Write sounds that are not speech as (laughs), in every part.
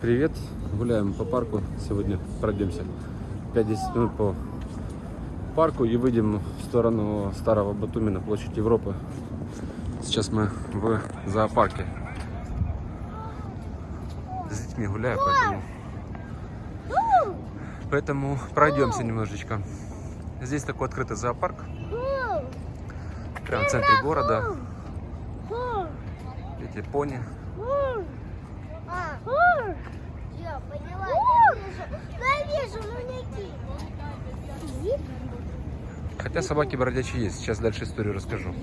Привет, гуляем по парку сегодня, пройдемся 5-10 минут по парку и выйдем в сторону Старого Батуми на площадь Европы. Сейчас мы в зоопарке. С детьми гуляю, поэтому, поэтому пройдемся немножечко. Здесь такой открытый зоопарк, прямо в центре города. Эти пони. Я поняла, я вижу, я вижу манеки. Хотя собаки бродячие есть. Сейчас дальше историю расскажу.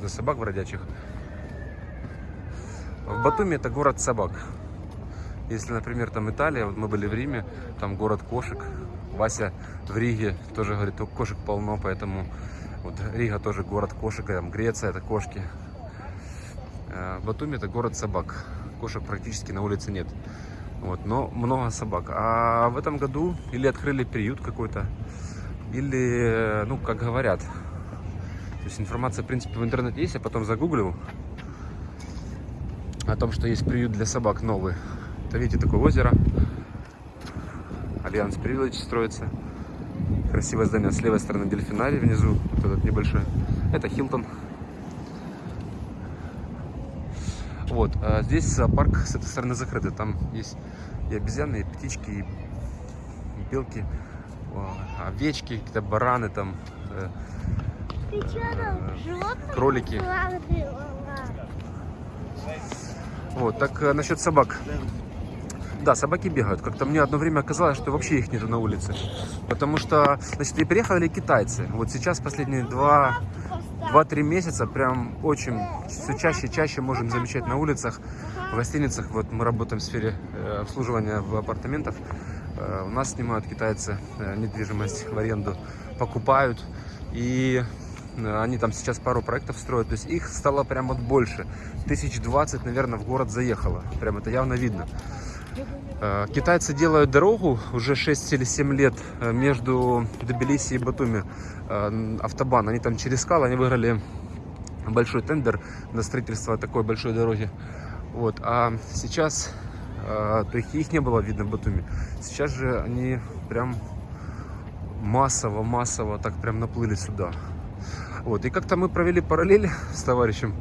За собак бродячих. В Батуми это город собак. Если, например, там Италия, вот мы были в Риме, там город кошек. Вася в Риге тоже говорит, «О, кошек полно, поэтому вот Рига тоже город кошек, а там Греция это кошки. Э, Батуми это город собак. Кошек практически на улице нет. Вот, но много собак. А в этом году или открыли приют какой-то, или, ну, как говорят. То есть информация, в принципе, в интернете есть, я потом загуглил о том, что есть приют для собак новый. Это, видите, такое озеро. Alliance Privilege строится. Красивое здание. С левой стороны дельфинарий внизу, вот этот небольшой. Это Хилтон. Вот, а здесь зоопарк с этой стороны закрытый. Там есть и обезьяны, и птички, и белки, овечки, какие-то бараны там, э, Ты что там, животных кролики. Вот, так э, насчет собак. Да, собаки бегают. Как-то мне одно время казалось, что вообще их нету на улице. Потому что, значит, и приехали китайцы. Вот сейчас последние два, два-три месяца прям очень все чаще и чаще можем замечать на улицах, в гостиницах. Вот мы работаем в сфере э, обслуживания в апартаментов. Э, У нас снимают китайцы э, недвижимость в аренду, покупают. И они там сейчас пару проектов строят. То есть их стало прям вот больше. Тысяч двадцать, наверное, в город заехало. Прям это явно видно. Э, Китайцы делают дорогу уже 6 или 7 лет э, между Тбилиси и Батуми. Э, Автобан. Они там через скалы, они выиграли большой тендер на строительство такой большой дороги. Вот. А сейчас, то их, их не было видно в Батуми. Сейчас же они прям массово, массово так прям наплыли сюда. Вот. И как-то мы провели параллель с товарищем.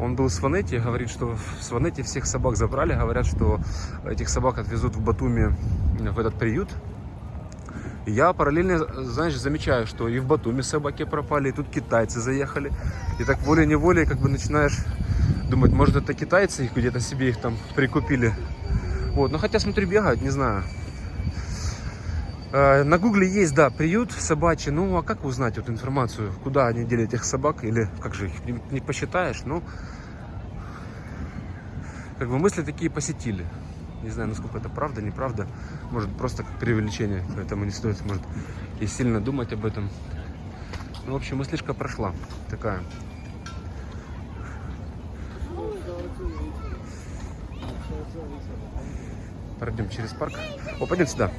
Он был в Сванете, говорит, что в Сванете всех собак забрали. Говорят, что этих собак отвезут в Батуми в этот приют. Я параллельно, знаешь, замечаю, что и в Батуми собаки пропали, и тут китайцы заехали. И так волей-неволей как бы начинаешь думать, может это китайцы их где-то себе их там прикупили. Вот, но хотя смотрю, бегают, не знаю. Э, На гугле есть, да, приют собачий. Ну, а как узнать эту информацию? Куда они делят этих собак? Или как же их не посчитаешь? Ну, как бы мысли такие посетили. Не знаю, насколько это правда, неправда. Может, просто как преувеличение. Поэтому не стоит, может, и сильно думать об этом. Ну, в общем, мыслишка прошла. Такая. Пройдем через парк. О, пойдем сюда.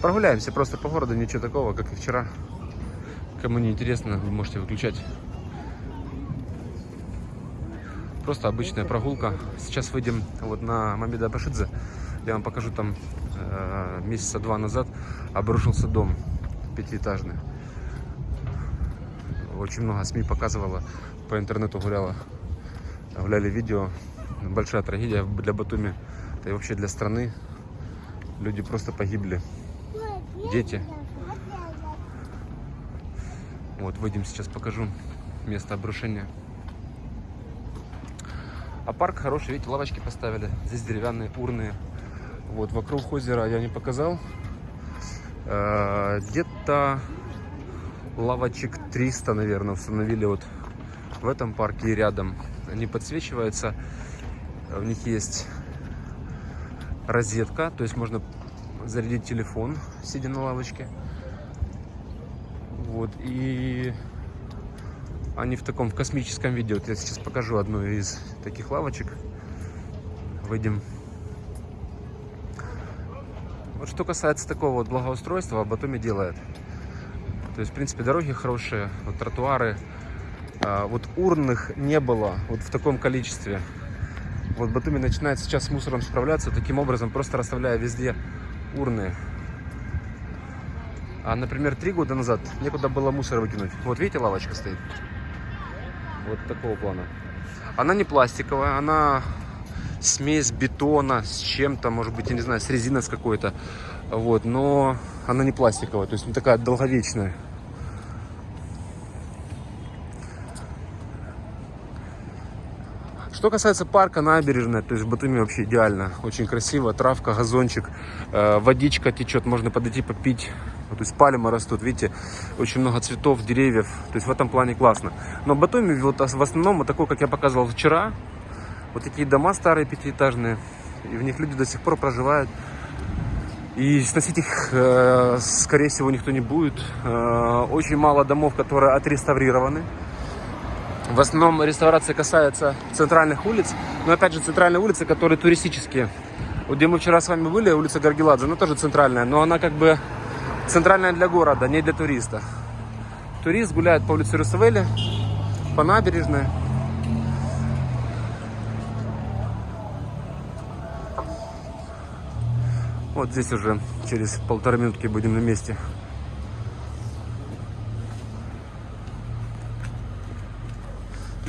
Прогуляемся просто по городу, ничего такого, как и вчера. Кому не интересно, вы можете выключать. Просто обычная прогулка. Сейчас выйдем вот на Мамеда Башидзе. Я вам покажу там э, месяца два назад обрушился дом пятиэтажный. Очень много СМИ показывало, по интернету гуляло, гуляли видео. Большая трагедия для Батуми, да и вообще для страны. Люди просто погибли. Дети. Вот, выйдем сейчас, покажу место обрушения. А парк хороший, видите, лавочки поставили. Здесь деревянные урны. Вот, вокруг озера я не показал. Э, Где-то лавочек 300, наверное, установили вот в этом парке и рядом. Они подсвечиваются. В них есть розетка, то есть можно зарядить телефон, сидя на лавочке. Вот, и они в таком в космическом виде. Вот я сейчас покажу одну из таких лавочек. Выйдем. Вот что касается такого вот благоустройства, Батуми делает. То есть, в принципе, дороги хорошие, вот тротуары. А, вот урных не было вот в таком количестве. Вот Батуми начинает сейчас с мусором справляться таким образом, просто расставляя везде урны. А, например, три года назад некуда было мусор выкинуть. Вот видите, лавочка стоит. Вот такого плана. Она не пластиковая, она смесь бетона с чем-то, может быть, я не знаю, с резиной с какой-то. Вот, но она не пластиковая, то есть не такая долговечная. Что касается парка, набережная, то есть в Батуми вообще идеально, очень красиво, травка, газончик, э, водичка течет, можно подойти попить, Вот, то есть пальмы растут, видите, очень много цветов, деревьев, то есть в этом плане классно. Но Батуми вот в основном вот такой, как я показывал вчера, вот такие дома старые пятиэтажные, и в них люди до сих пор проживают. И сносить их, э, скорее всего, никто не будет. Э, очень мало домов, которые отреставрированы. В основном реставрация касается центральных улиц, но опять же центральные улицы, которые туристические. Вот где мы вчера с вами были, улица Гаргеладзе, она тоже центральная, но она как бы центральная для города, не для туриста. Турист гуляет по улице Русавели, по набережной. Вот здесь уже через полторы минутки будем на месте.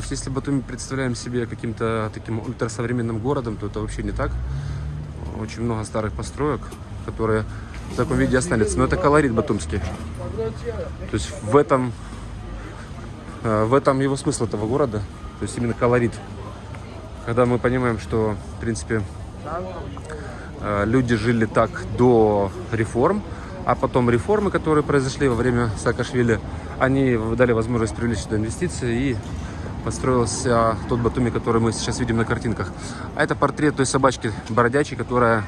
То есть, если Батуми представляем себе каким-то таким ультрасовременным городом, то это вообще не так. Очень много старых построек, которые в таком виде останутся. Но это колорит батумский. То есть в этом, э, в этом его смысл этого города. То есть именно колорит. Когда мы понимаем, что, в принципе, э, люди жили так до реформ, а потом реформы, которые произошли во время Саакашвили, они дали возможность привлечь инвестиции и построился тот Батуми, который мы сейчас видим на картинках. А это портрет той собачки бородячей, которая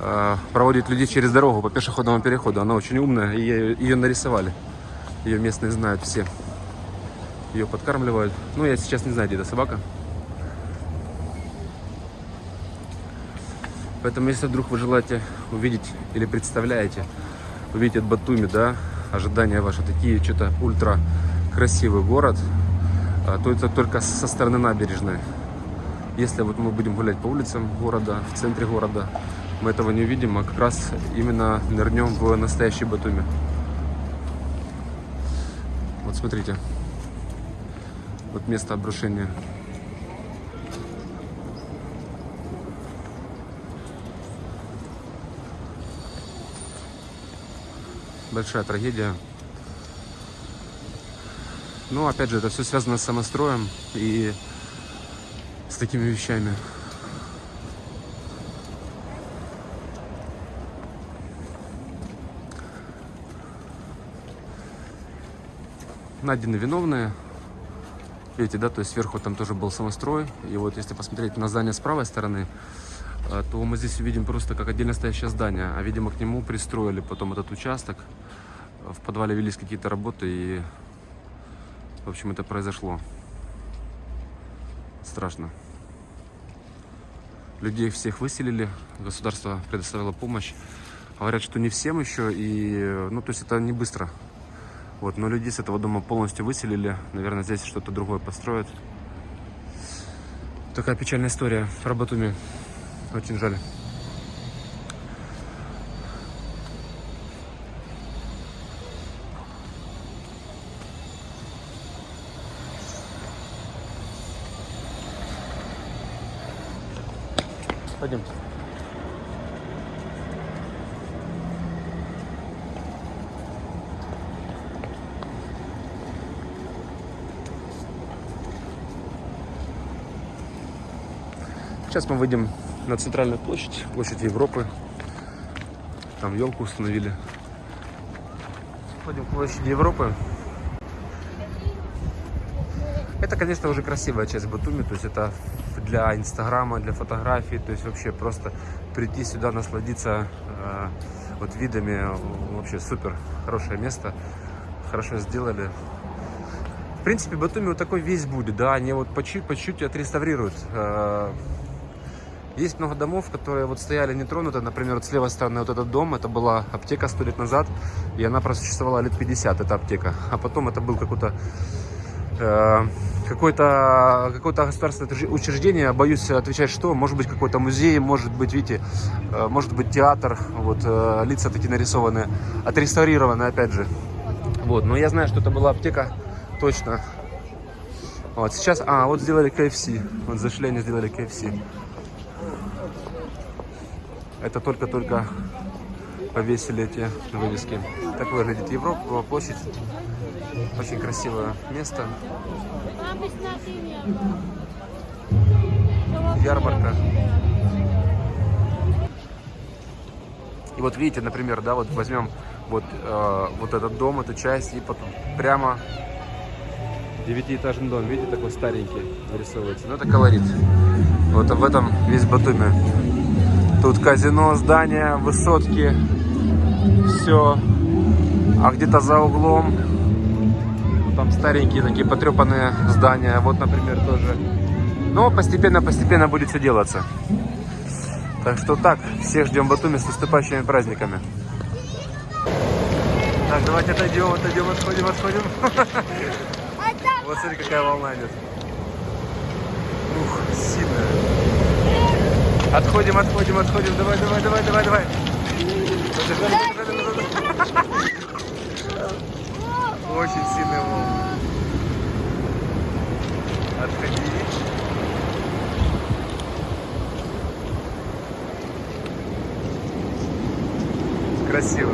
э, проводит людей через дорогу по пешеходному переходу. Она очень умная, и ее, нарисовали. Ее местные знают все. Ее подкармливают. Ну, я сейчас не знаю, где эта собака. Поэтому, если вдруг вы желаете увидеть или представляете, увидеть от Батуми, да, ожидания ваши такие, что-то ультра красивый город, то это только со стороны набережной. Если вот мы будем гулять по улицам города, в центре города, мы этого не увидим, а как раз именно нырнем в настоящий Батуми. Вот смотрите, вот место обрушения. Большая трагедия. Но опять же, это все связано с самостроем и с такими вещами. Найдены виновные. Видите, да, то есть сверху там тоже был самострой. И вот если посмотреть на здание с правой стороны, э, то мы здесь увидим просто как отдельно стоящее здание. А, видимо, к нему пристроили потом этот участок. В подвале велись какие-то работы и в общем, это произошло. Страшно. Людей всех выселили, государство предоставило помощь. Говорят, что не всем еще, и, ну, то есть это не быстро. Вот, но людей с этого дома полностью выселили. Наверное, здесь что-то другое построят. Такая печальная история про Батуми. Очень жаль. Пойдемте. Сейчас мы выйдем на центральную площадь, площадь Европы. Там елку установили. Ходим к площади Европы. Это, конечно, уже красивая часть Батуми, то есть это для инстаграма, для фотографий, то есть вообще просто прийти сюда, насладиться э, вот видами, вообще супер, хорошее место, хорошо сделали. В принципе, Батуми вот такой весь будет, да, они вот по чуть-чуть отреставрируют. Э, Есть много домов, которые вот стояли нетронуты. Например, вот с левой стороны вот этот дом, это была аптека сто лет назад, и она просуществовала лет 50, эта аптека. А потом это был какой-то э, какое-то какое-то государственное учреж- учреждение, боюсь отвечать что, может быть какой-то музей, может быть, видите, э, может быть театр, вот э, лица такие нарисованы, отреставрированы опять же. Вот, но я знаю, что это была аптека, точно. Вот, сейчас, а, вот сделали KFC, вот зашли, они сделали KFC. Это только-только повесили эти вывески. Так выглядит Европа, площадь. Очень красивое место. Ярмарка. И вот видите, например, да, вот возьмем вот, э, вот этот дом, эту часть, и потом прямо девятиэтажный дом, видите, такой старенький вырисовывается. Ну, это колорит. Вот в этом весь Батуми. Тут казино, здания, высотки, все. А где-то за углом там старенькие такие потрепанные здания. Вот, например, тоже. Но постепенно-постепенно будет все делаться. Так что так, всех ждем в Батуми с наступающими праздниками. Так, давайте отойдем, отойдем, отходим, отходим. (laughs) Вот смотри, какая волна идет. Ух, сильная. Отходим, отходим, отходим. Давай, давай, давай, давай, давай. (laughs) Очень сильная волна. Красиво. Ой,